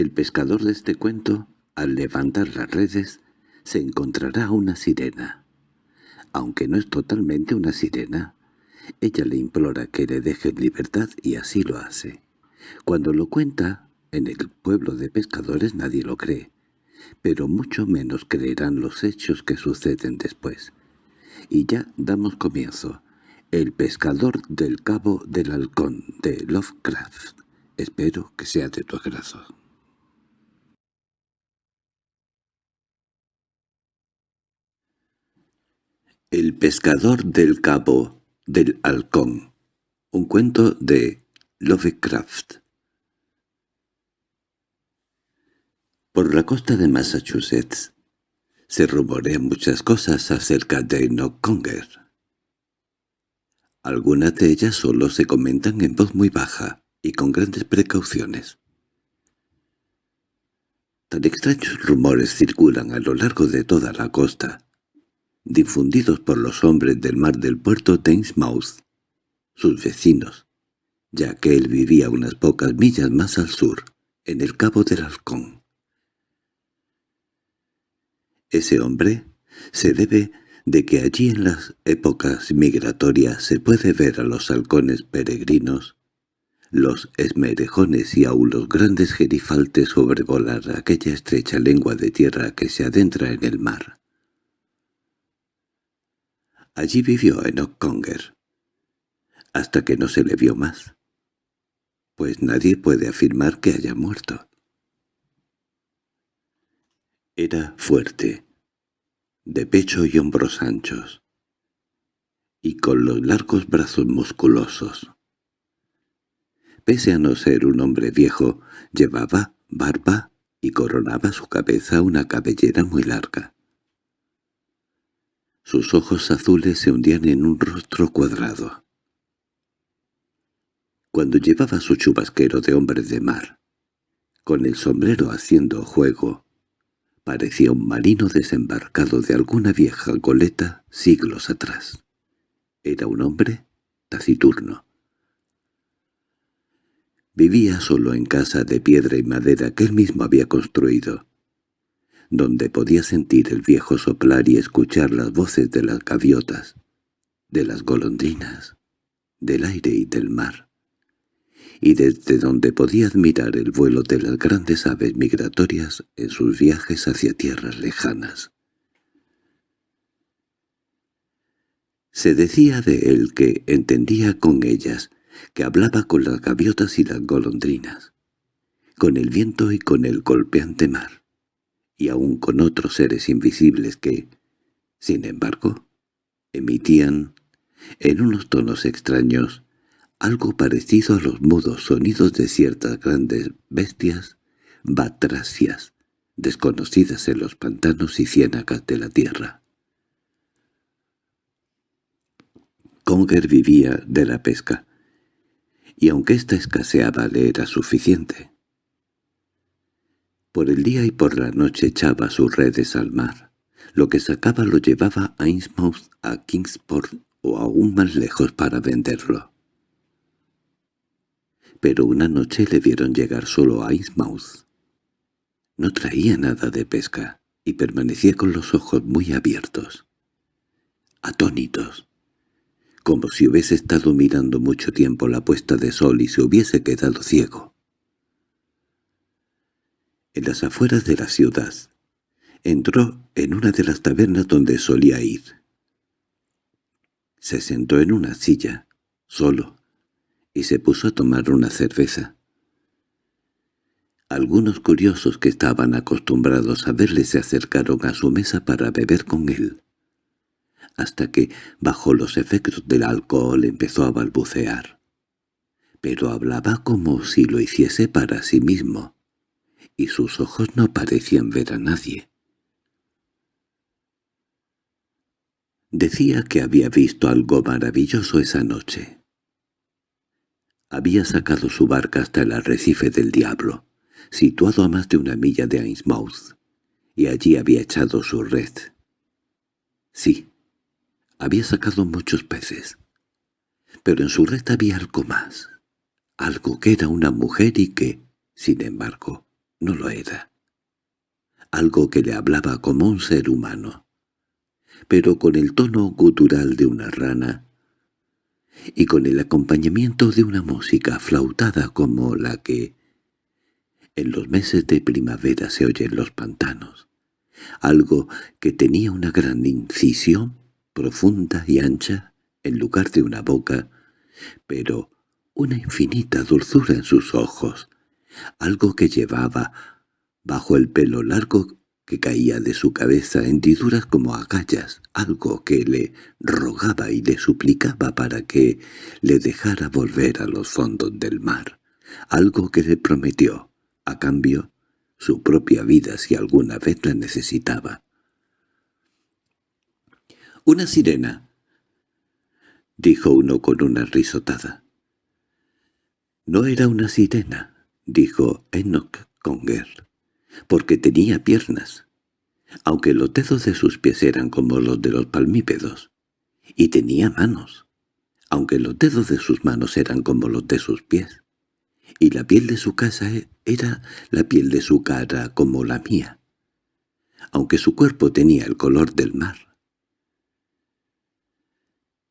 El pescador de este cuento, al levantar las redes, se encontrará una sirena. Aunque no es totalmente una sirena, ella le implora que le deje en libertad y así lo hace. Cuando lo cuenta, en el pueblo de pescadores nadie lo cree, pero mucho menos creerán los hechos que suceden después. Y ya damos comienzo. El pescador del cabo del halcón, de Lovecraft. Espero que sea de tu agrado. El pescador del cabo del halcón. Un cuento de Lovecraft. Por la costa de Massachusetts se rumorean muchas cosas acerca de Conger. Algunas de ellas solo se comentan en voz muy baja y con grandes precauciones. Tan extraños rumores circulan a lo largo de toda la costa, difundidos por los hombres del mar del puerto de sus vecinos, ya que él vivía unas pocas millas más al sur, en el Cabo del Halcón. Ese hombre se debe de que allí en las épocas migratorias se puede ver a los halcones peregrinos, los esmerejones y aún los grandes gerifaltes sobrevolar aquella estrecha lengua de tierra que se adentra en el mar. Allí vivió Enoch Conger, hasta que no se le vio más, pues nadie puede afirmar que haya muerto. Era fuerte, de pecho y hombros anchos, y con los largos brazos musculosos. Pese a no ser un hombre viejo, llevaba barba y coronaba su cabeza una cabellera muy larga. Sus ojos azules se hundían en un rostro cuadrado. Cuando llevaba su chubasquero de hombre de mar, con el sombrero haciendo juego, Parecía un marino desembarcado de alguna vieja goleta siglos atrás. Era un hombre taciturno. Vivía solo en casa de piedra y madera que él mismo había construido, donde podía sentir el viejo soplar y escuchar las voces de las gaviotas, de las golondrinas, del aire y del mar y desde donde podía admirar el vuelo de las grandes aves migratorias en sus viajes hacia tierras lejanas. Se decía de él que entendía con ellas, que hablaba con las gaviotas y las golondrinas, con el viento y con el golpeante mar, y aun con otros seres invisibles que, sin embargo, emitían, en unos tonos extraños, algo parecido a los mudos sonidos de ciertas grandes bestias batrasias, desconocidas en los pantanos y ciénagas de la tierra. Conger vivía de la pesca, y aunque ésta escaseaba le era suficiente. Por el día y por la noche echaba sus redes al mar. Lo que sacaba lo llevaba a Innsmouth, a Kingsport o aún más lejos para venderlo pero una noche le vieron llegar solo a Innsmouth. No traía nada de pesca y permanecía con los ojos muy abiertos, atónitos, como si hubiese estado mirando mucho tiempo la puesta de sol y se hubiese quedado ciego. En las afueras de la ciudad, entró en una de las tabernas donde solía ir. Se sentó en una silla, solo, y se puso a tomar una cerveza. Algunos curiosos que estaban acostumbrados a verle se acercaron a su mesa para beber con él, hasta que, bajo los efectos del alcohol, empezó a balbucear. Pero hablaba como si lo hiciese para sí mismo, y sus ojos no parecían ver a nadie. Decía que había visto algo maravilloso esa noche. Había sacado su barca hasta el arrecife del diablo, situado a más de una milla de Ainsmouth, y allí había echado su red. Sí, había sacado muchos peces, pero en su red había algo más, algo que era una mujer y que, sin embargo, no lo era. Algo que le hablaba como un ser humano, pero con el tono gutural de una rana y con el acompañamiento de una música flautada como la que en los meses de primavera se oye en los pantanos, algo que tenía una gran incisión profunda y ancha en lugar de una boca, pero una infinita dulzura en sus ojos, algo que llevaba bajo el pelo largo que caía de su cabeza hendiduras como agallas, algo que le rogaba y le suplicaba para que le dejara volver a los fondos del mar, algo que le prometió, a cambio, su propia vida si alguna vez la necesitaba. «Una sirena», dijo uno con una risotada. «No era una sirena», dijo Enoch Conger porque tenía piernas, aunque los dedos de sus pies eran como los de los palmípedos, y tenía manos, aunque los dedos de sus manos eran como los de sus pies, y la piel de su casa e, era la piel de su cara como la mía, aunque su cuerpo tenía el color del mar.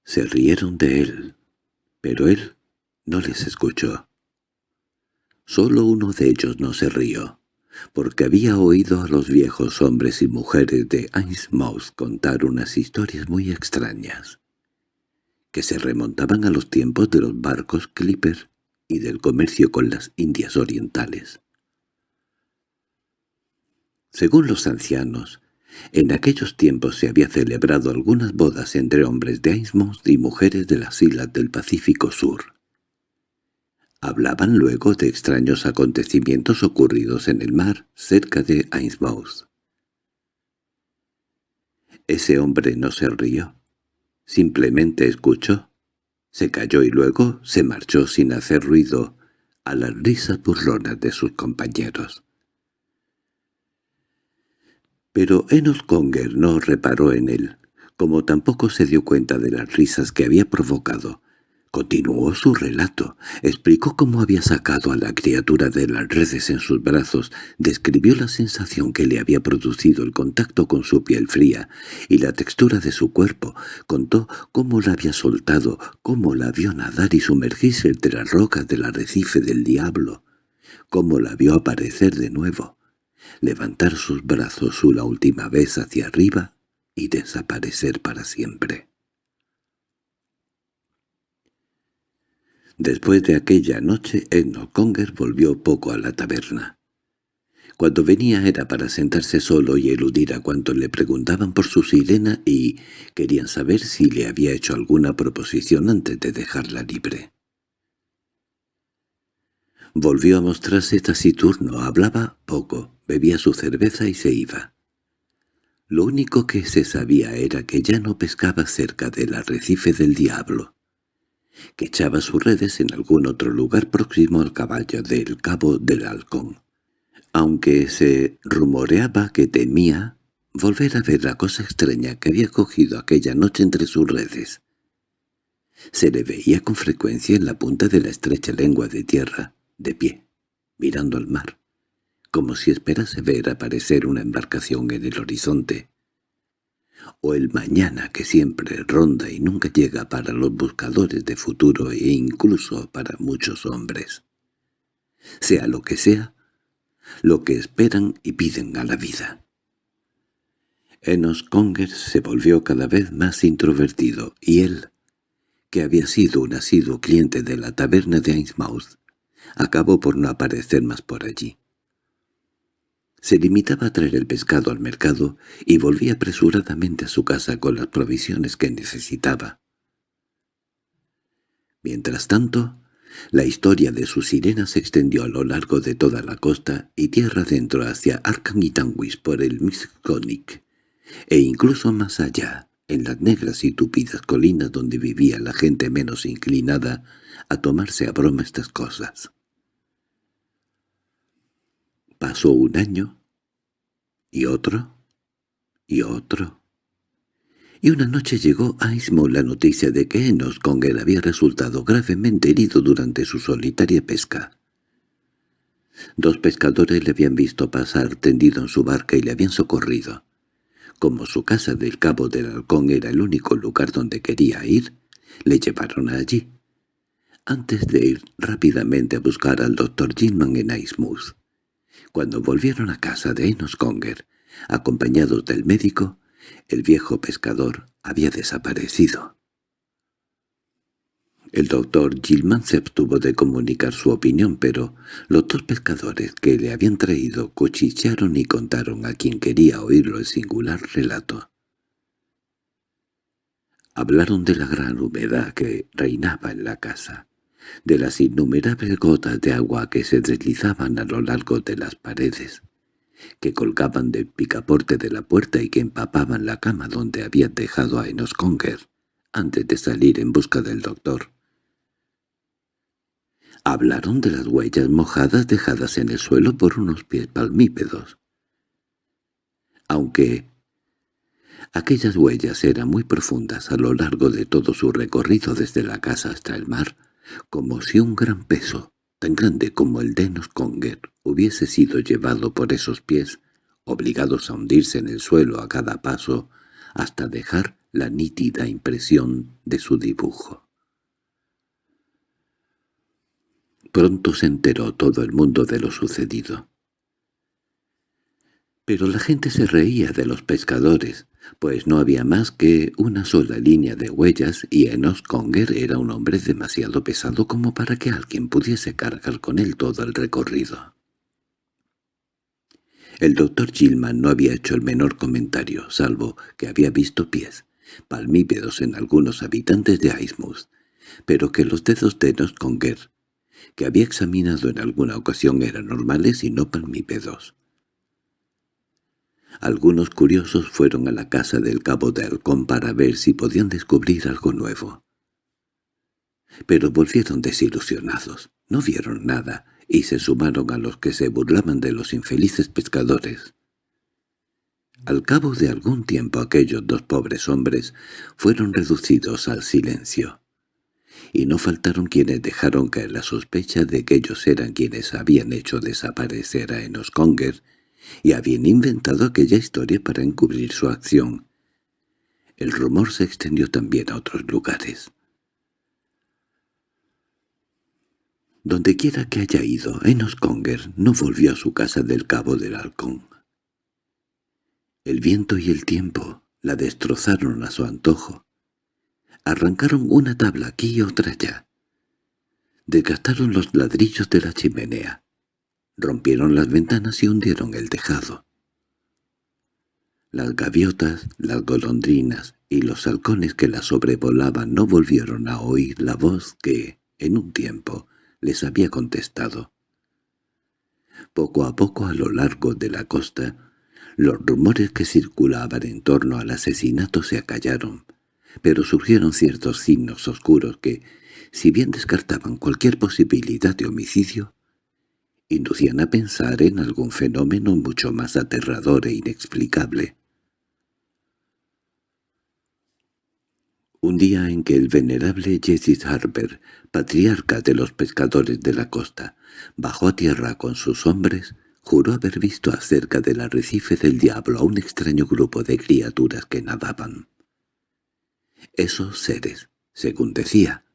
Se rieron de él, pero él no les escuchó. Solo uno de ellos no se rió porque había oído a los viejos hombres y mujeres de Ainsmouth contar unas historias muy extrañas, que se remontaban a los tiempos de los barcos Clipper y del comercio con las Indias orientales. Según los ancianos, en aquellos tiempos se había celebrado algunas bodas entre hombres de Ainsmouth y mujeres de las islas del Pacífico Sur. Hablaban luego de extraños acontecimientos ocurridos en el mar cerca de Ainsmouth. Ese hombre no se rió. Simplemente escuchó. Se calló y luego se marchó sin hacer ruido a las risas burlonas de sus compañeros. Pero Enos Conger no reparó en él, como tampoco se dio cuenta de las risas que había provocado. Continuó su relato, explicó cómo había sacado a la criatura de las redes en sus brazos, describió la sensación que le había producido el contacto con su piel fría y la textura de su cuerpo, contó cómo la había soltado, cómo la vio nadar y sumergirse entre las rocas del arrecife del diablo, cómo la vio aparecer de nuevo, levantar sus brazos una última vez hacia arriba y desaparecer para siempre. Después de aquella noche, Enoch Conger volvió poco a la taberna. Cuando venía era para sentarse solo y eludir a cuantos le preguntaban por su sirena y querían saber si le había hecho alguna proposición antes de dejarla libre. Volvió a mostrarse taciturno, hablaba poco, bebía su cerveza y se iba. Lo único que se sabía era que ya no pescaba cerca del arrecife del diablo que echaba sus redes en algún otro lugar próximo al caballo del Cabo del Halcón. Aunque se rumoreaba que temía volver a ver la cosa extraña que había cogido aquella noche entre sus redes. Se le veía con frecuencia en la punta de la estrecha lengua de tierra, de pie, mirando al mar, como si esperase ver aparecer una embarcación en el horizonte o el mañana que siempre ronda y nunca llega para los buscadores de futuro e incluso para muchos hombres. Sea lo que sea, lo que esperan y piden a la vida. Enos Conger se volvió cada vez más introvertido, y él, que había sido un asiduo cliente de la taberna de Ainsmouth, acabó por no aparecer más por allí. Se limitaba a traer el pescado al mercado y volvía apresuradamente a su casa con las provisiones que necesitaba. Mientras tanto, la historia de su sirena se extendió a lo largo de toda la costa y tierra adentro hacia Arkangitanguis por el Miskonic, e incluso más allá, en las negras y tupidas colinas donde vivía la gente menos inclinada a tomarse a broma estas cosas. Pasó un año, y otro, y otro. Y una noche llegó a Ismo la noticia de que Enos Conger había resultado gravemente herido durante su solitaria pesca. Dos pescadores le habían visto pasar tendido en su barca y le habían socorrido. Como su casa del Cabo del Halcón era el único lugar donde quería ir, le llevaron allí, antes de ir rápidamente a buscar al doctor Gilman en Aismouth. Cuando volvieron a casa de Enos Conger, acompañados del médico, el viejo pescador había desaparecido. El doctor Gilman se abstuvo de comunicar su opinión, pero los dos pescadores que le habían traído cuchichearon y contaron a quien quería oírlo el singular relato. Hablaron de la gran humedad que reinaba en la casa, de las innumerables gotas de agua que se deslizaban a lo largo de las paredes, que colgaban del picaporte de la puerta y que empapaban la cama donde había dejado a Enos Conger antes de salir en busca del doctor. Hablaron de las huellas mojadas dejadas en el suelo por unos pies palmípedos. Aunque aquellas huellas eran muy profundas a lo largo de todo su recorrido desde la casa hasta el mar, como si un gran peso, tan grande como el de Conger, hubiese sido llevado por esos pies, obligados a hundirse en el suelo a cada paso, hasta dejar la nítida impresión de su dibujo. Pronto se enteró todo el mundo de lo sucedido. Pero la gente se reía de los pescadores, pues no había más que una sola línea de huellas y Enos Conger era un hombre demasiado pesado como para que alguien pudiese cargar con él todo el recorrido. El doctor Gilman no había hecho el menor comentario, salvo que había visto pies, palmípedos en algunos habitantes de Aismouth, pero que los dedos de Enos Conger que había examinado en alguna ocasión eran normales y no palmípedos. Algunos curiosos fueron a la casa del cabo de Halcón para ver si podían descubrir algo nuevo. Pero volvieron desilusionados, no vieron nada, y se sumaron a los que se burlaban de los infelices pescadores. Al cabo de algún tiempo aquellos dos pobres hombres fueron reducidos al silencio y no faltaron quienes dejaron caer la sospecha de que ellos eran quienes habían hecho desaparecer a Enos Conger y habían inventado aquella historia para encubrir su acción. El rumor se extendió también a otros lugares. Dondequiera que haya ido, Enos Conger no volvió a su casa del Cabo del Halcón. El viento y el tiempo la destrozaron a su antojo, Arrancaron una tabla aquí y otra allá. Desgastaron los ladrillos de la chimenea. Rompieron las ventanas y hundieron el tejado. Las gaviotas, las golondrinas y los halcones que la sobrevolaban no volvieron a oír la voz que, en un tiempo, les había contestado. Poco a poco a lo largo de la costa, los rumores que circulaban en torno al asesinato se acallaron, pero surgieron ciertos signos oscuros que, si bien descartaban cualquier posibilidad de homicidio, inducían a pensar en algún fenómeno mucho más aterrador e inexplicable. Un día en que el venerable Jesse Harper, patriarca de los pescadores de la costa, bajó a tierra con sus hombres, juró haber visto acerca del arrecife del diablo a un extraño grupo de criaturas que nadaban. Esos seres, según decía,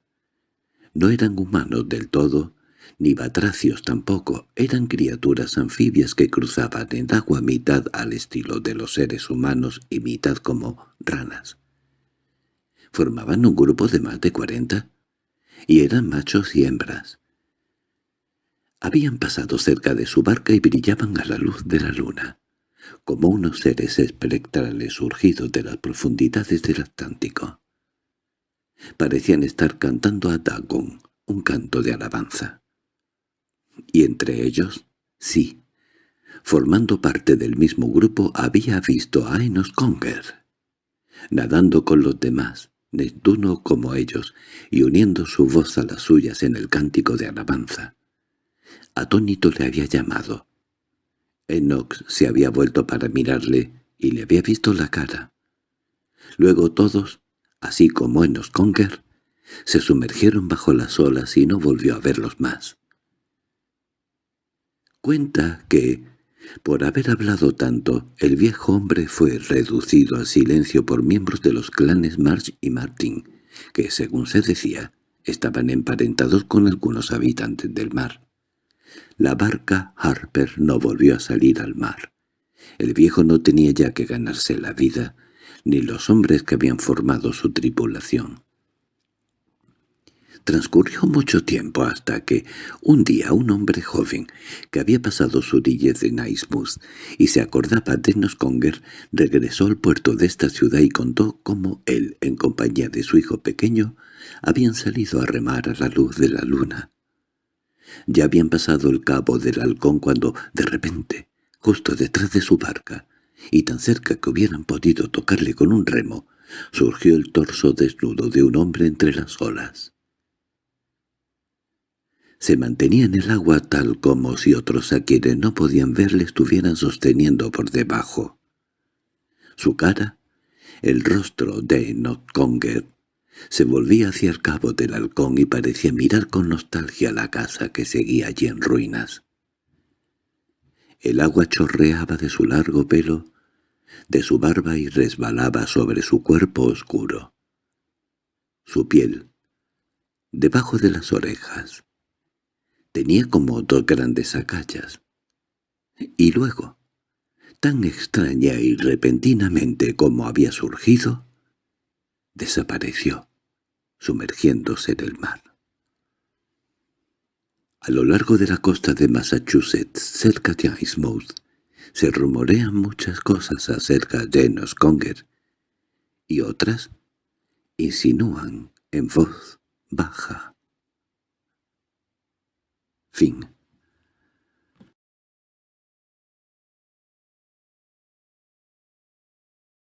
no eran humanos del todo, ni batracios tampoco, eran criaturas anfibias que cruzaban en agua mitad al estilo de los seres humanos y mitad como ranas. Formaban un grupo de más de cuarenta, y eran machos y hembras. Habían pasado cerca de su barca y brillaban a la luz de la luna como unos seres espectrales surgidos de las profundidades del Atlántico. Parecían estar cantando a Dagon, un canto de alabanza. Y entre ellos, sí, formando parte del mismo grupo había visto a Enos Conger, nadando con los demás, Neptuno como ellos, y uniendo su voz a las suyas en el cántico de alabanza. Atónito le había llamado, Enox se había vuelto para mirarle y le había visto la cara. Luego todos, así como Enos Conger, se sumergieron bajo las olas y no volvió a verlos más. Cuenta que, por haber hablado tanto, el viejo hombre fue reducido a silencio por miembros de los clanes March y Martin, que, según se decía, estaban emparentados con algunos habitantes del mar. La barca Harper no volvió a salir al mar. El viejo no tenía ya que ganarse la vida, ni los hombres que habían formado su tripulación. Transcurrió mucho tiempo hasta que, un día, un hombre joven, que había pasado su niñez en Naismouth y se acordaba de Nosconger, regresó al puerto de esta ciudad y contó cómo él, en compañía de su hijo pequeño, habían salido a remar a la luz de la luna. Ya habían pasado el cabo del halcón cuando, de repente, justo detrás de su barca, y tan cerca que hubieran podido tocarle con un remo, surgió el torso desnudo de un hombre entre las olas. Se mantenía en el agua tal como si otros a quienes no podían verle estuvieran sosteniendo por debajo. Su cara, el rostro de Notconger, se volvía hacia el cabo del halcón y parecía mirar con nostalgia la casa que seguía allí en ruinas. El agua chorreaba de su largo pelo, de su barba y resbalaba sobre su cuerpo oscuro. Su piel, debajo de las orejas, Tenía como dos grandes acallas. Y luego, tan extraña y repentinamente como había surgido, desapareció, sumergiéndose en el mar. A lo largo de la costa de Massachusetts, cerca de Icemout, se rumorean muchas cosas acerca de Nosconger, y otras insinúan en voz baja Fing.